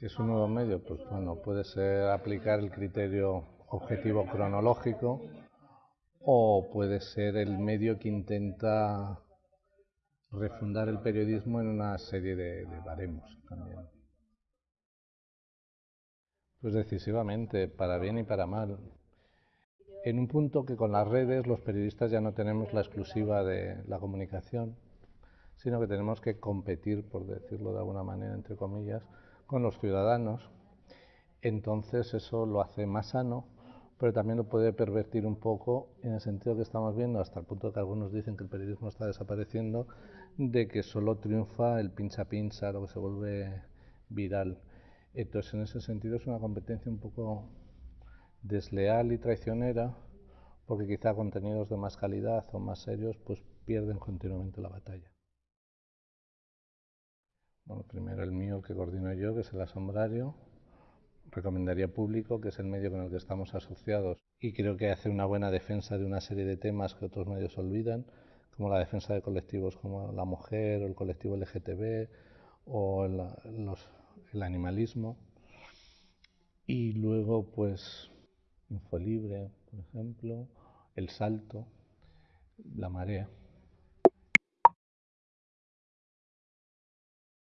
es un nuevo medio? Pues bueno, puede ser aplicar el criterio objetivo cronológico o puede ser el medio que intenta refundar el periodismo en una serie de, de baremos también. Pues decisivamente, para bien y para mal. En un punto que con las redes los periodistas ya no tenemos la exclusiva de la comunicación, sino que tenemos que competir, por decirlo de alguna manera, entre comillas, con los ciudadanos. Entonces eso lo hace más sano, pero también lo puede pervertir un poco en el sentido que estamos viendo, hasta el punto que algunos dicen que el periodismo está desapareciendo, de que solo triunfa el pincha pincha, lo que se vuelve viral. Entonces en ese sentido es una competencia un poco desleal y traicionera, porque quizá contenidos de más calidad o más serios pues pierden continuamente la batalla. Bueno, primero el mío que coordino yo, que es el asombrario. Recomendaría público, que es el medio con el que estamos asociados y creo que hace una buena defensa de una serie de temas que otros medios olvidan, como la defensa de colectivos como la mujer o el colectivo LGTB o el, el animalismo. Y luego, pues, Infolibre, por ejemplo, El Salto, La Marea.